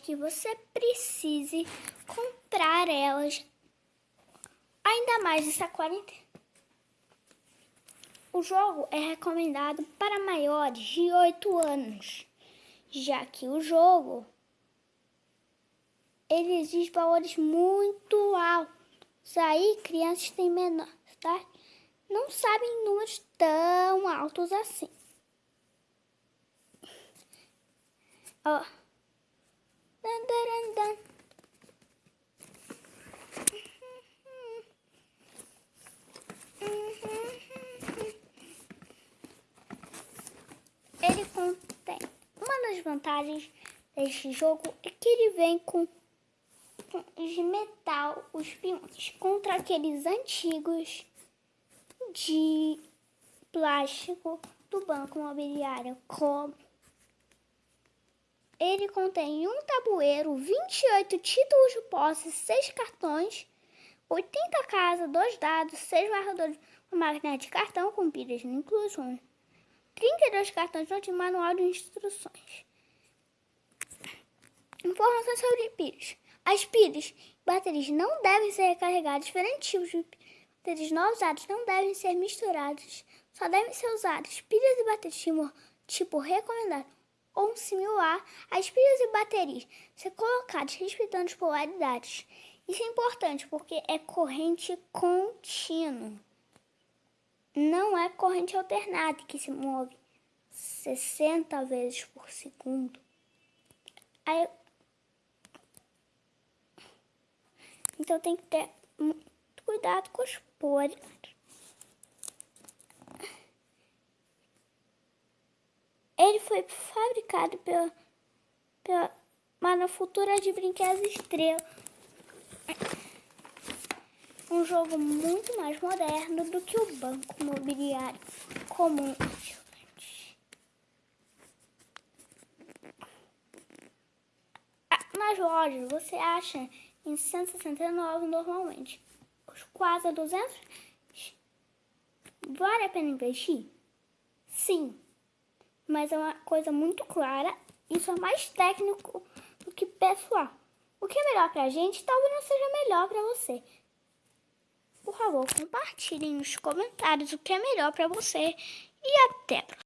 que você precise comprar elas ainda mais essa quarentena. O jogo é recomendado para maiores de 8 anos, já que o jogo ele exige valores muito altos. Aí crianças têm menor, tá? Não sabem números tão altos assim. Ó. Dan, dan, dan. Ele contém. Uma das vantagens deste jogo é que ele vem com de metal, os peões, contra aqueles antigos de plástico do banco imobiliário, como ele contém um tabuleiro, 28 títulos de posse, 6 cartões, 80 casas, 2 dados, 6 marcadores, uma máquina de cartão com pilhas no inclusão, 32 cartões de manual de instruções. Informações sobre pilhas. As pilhas e baterias não devem ser recarregadas. Diferentes tipos de baterias não usadas não devem ser misturados. Só devem ser usadas pilhas e baterias tipo, recomendado ou similar às pilhas e baterias. Ser colocadas respeitando as polaridades. Isso é importante porque é corrente contínua. Não é corrente alternada que se move 60 vezes por segundo. Então tem que ter muito cuidado com os polaridades. Ele foi fabricado pela, pela Manufatura de Brinquedos Estrela. Um jogo muito mais moderno do que o banco imobiliário comum. Ah, nas lojas você acha em 169 normalmente. Quase 200. Vale a pena investir? Sim mas é uma coisa muito clara. Isso é mais técnico do que pessoal. O que é melhor pra gente talvez não seja melhor pra você. Por favor, compartilhem nos comentários o que é melhor pra você e até!